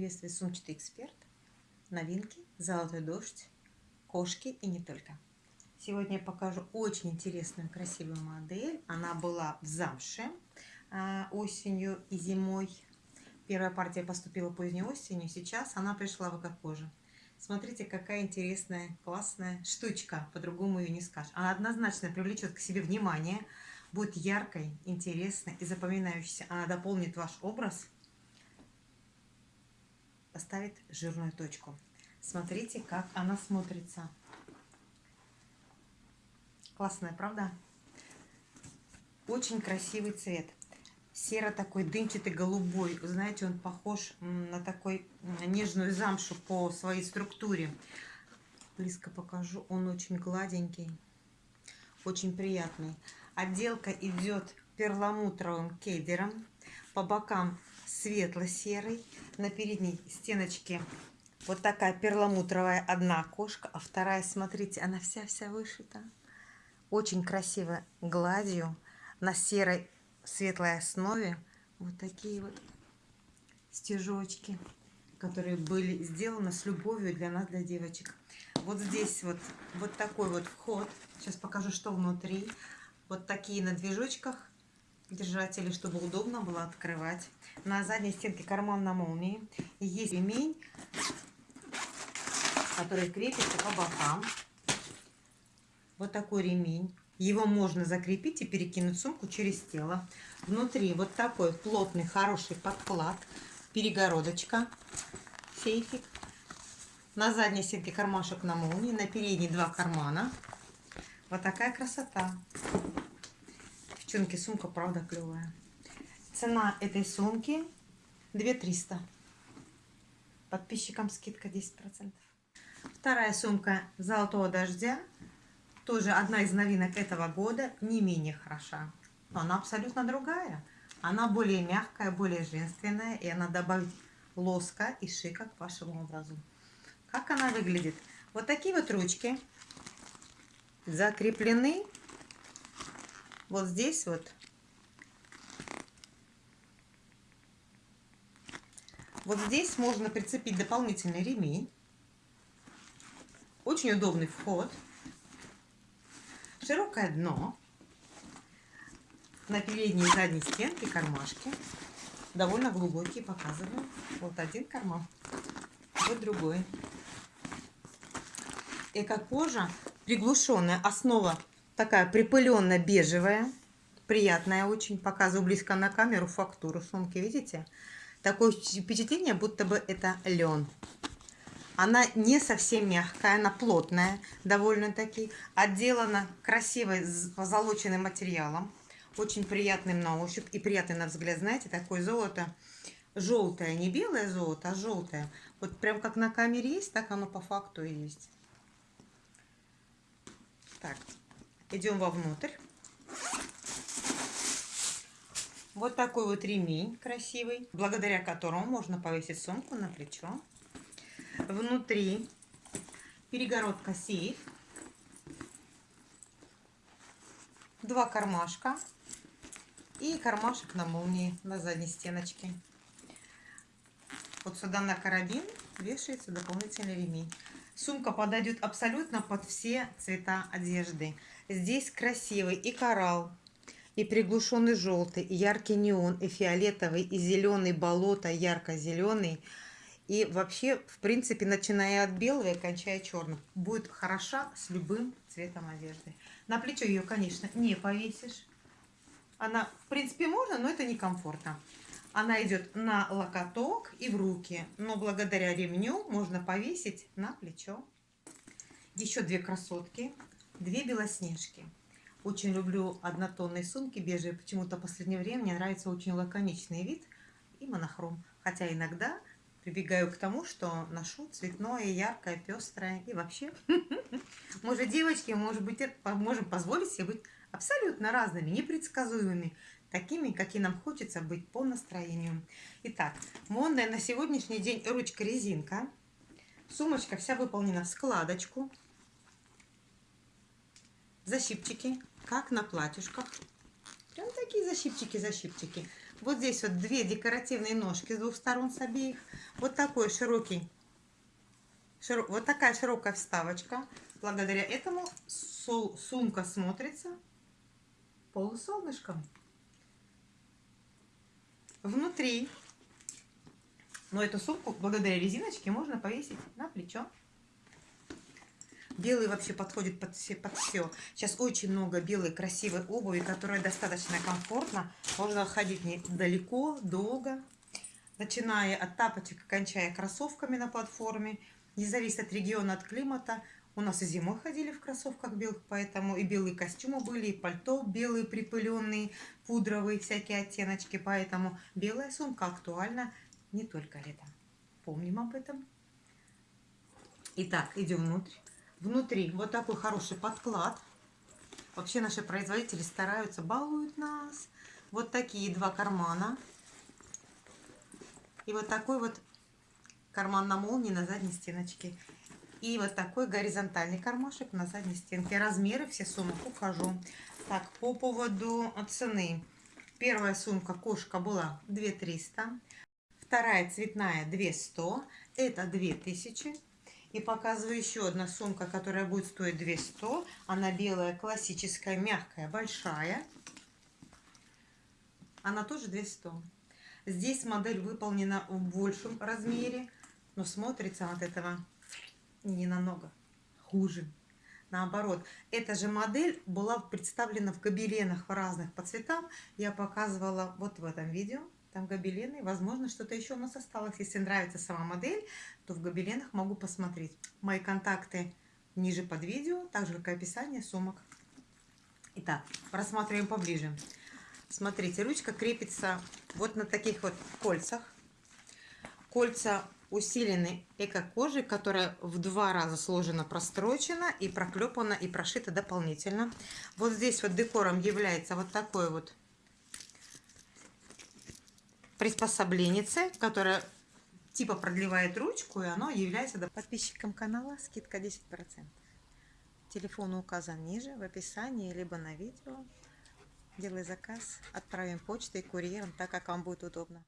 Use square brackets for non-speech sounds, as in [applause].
приветствует сумчатый эксперт. Новинки, золотой дождь, кошки и не только. Сегодня я покажу очень интересную, красивую модель. Она была в замше а, осенью и зимой. Первая партия поступила поздней осенью, сейчас она пришла в эко-кожу. Смотрите, какая интересная, классная штучка, по-другому ее не скажешь. Она однозначно привлечет к себе внимание, будет яркой, интересной и запоминающейся. Она дополнит ваш образ – поставит жирную точку. Смотрите, как она смотрится. Классная, правда? Очень красивый цвет. Серо такой дымчатый голубой. Вы знаете, он похож на такой нежную замшу по своей структуре. Близко покажу. Он очень гладенький. Очень приятный. Отделка идет перламутровым кейдером. По бокам светло-серый. На передней стеночке вот такая перламутровая одна окошко, а вторая, смотрите, она вся-вся вышита. Очень красиво гладью на серой светлой основе. Вот такие вот стежочки, которые были сделаны с любовью для нас, для девочек. Вот здесь вот, вот такой вот вход. Сейчас покажу, что внутри. Вот такие на движочках держатели, чтобы удобно было открывать. На задней стенке карман на молнии. есть ремень, который крепится по бокам. Вот такой ремень. Его можно закрепить и перекинуть сумку через тело. Внутри вот такой плотный, хороший подклад. Перегородочка. Сейфик. На задней стенке кармашек на молнии. На передней два кармана. Вот такая красота. Девчонки, сумка правда клевая. Цена этой сумки 2300. Подписчикам скидка 10%. Вторая сумка золотого дождя. Тоже одна из новинок этого года. Не менее хороша. Но она абсолютно другая. Она более мягкая, более женственная. И она добавит лоска и шика к вашему образу. Как она выглядит? Вот такие вот ручки закреплены вот здесь вот Вот здесь можно прицепить дополнительный ремень. Очень удобный вход. Широкое дно. На передней и задней стенке кармашки. Довольно глубокие, показываю. Вот один карман, вот другой. Эко-кожа, приглушенная основа такая припыленная бежевая, приятная очень. Показываю близко на камеру фактуру сумки, видите? Такое впечатление, будто бы это лен. Она не совсем мягкая, она плотная довольно-таки. Отделана красивой позолоченным материалом. Очень приятным на ощупь и приятный на взгляд. Знаете, такое золото желтое, не белое золото, а желтое. Вот прям как на камере есть, так оно по факту и есть. Так, идем вовнутрь. Вот такой вот ремень красивый, благодаря которому можно повесить сумку на плечо. Внутри перегородка сейф. Два кармашка и кармашек на молнии на задней стеночке. Вот сюда на карабин вешается дополнительный ремень. Сумка подойдет абсолютно под все цвета одежды. Здесь красивый и коралл, и приглушенный желтый, и яркий неон, и фиолетовый, и зеленый болото, ярко-зеленый. И вообще, в принципе, начиная от белого и кончая черным, будет хороша с любым цветом одежды. На плечо ее, конечно, не повесишь. Она, в принципе, можно, но это некомфортно. Она идет на локоток и в руки, но благодаря ремню можно повесить на плечо. Еще две красотки, две белоснежки. Очень люблю однотонные сумки бежевые. Почему-то в последнее время мне нравится очень лаконичный вид и монохром. Хотя иногда прибегаю к тому, что ношу цветное, яркое, пестрое. И вообще, [laughs] может, девочки, может быть, можем позволить себе быть абсолютно разными, непредсказуемыми, такими, какие нам хочется быть по настроению. Итак, модная на сегодняшний день ручка-резинка. Сумочка вся выполнена в складочку. Защипчики как на платьюшках. Прям такие защипчики-защипчики. Вот здесь вот две декоративные ножки с двух сторон с обеих. Вот такой широкий, широ, вот такая широкая вставочка. Благодаря этому сумка смотрится полусолнышком. Внутри, но эту сумку благодаря резиночке можно повесить на плечо. Белый вообще подходит под все, под все. Сейчас очень много белой красивой обуви, которая достаточно комфортна. Можно ходить недалеко, долго. Начиная от тапочек, кончая кроссовками на платформе. Не зависит от региона, от климата. У нас и зимой ходили в кроссовках белых, поэтому и белые костюмы были, и пальто белые, припыленные, пудровые, всякие оттеночки. Поэтому белая сумка актуальна не только летом. Помним об этом. Итак, идем внутрь. Внутри вот такой хороший подклад. Вообще наши производители стараются, балуют нас. Вот такие два кармана. И вот такой вот карман на молнии на задней стеночке. И вот такой горизонтальный кармашек на задней стенке. Размеры все сумок укажу. Так, по поводу цены. Первая сумка кошка была 2300. Вторая цветная 200. Это 2000. И показываю еще одна сумка, которая будет стоить 200. Она белая, классическая, мягкая, большая. Она тоже 200. Здесь модель выполнена в большем размере, но смотрится от этого не намного хуже. Наоборот, эта же модель была представлена в гобеленах разных по цветам. Я показывала вот в этом видео. Там гобелены. Возможно, что-то еще у нас осталось. Если нравится сама модель, то в гобеленах могу посмотреть. Мои контакты ниже под видео, так же, как и описание сумок. Итак, рассматриваем поближе. Смотрите, ручка крепится вот на таких вот кольцах. Кольца усилены эко-кожей, которая в два раза сложена, прострочена и проклепана и прошита дополнительно. Вот здесь вот декором является вот такой вот приспособленице, которая типа продлевает ручку, и оно является подписчиком канала скидка 10%. Телефон указан ниже в описании, либо на видео. Делай заказ, отправим почтой, курьером, так как вам будет удобно.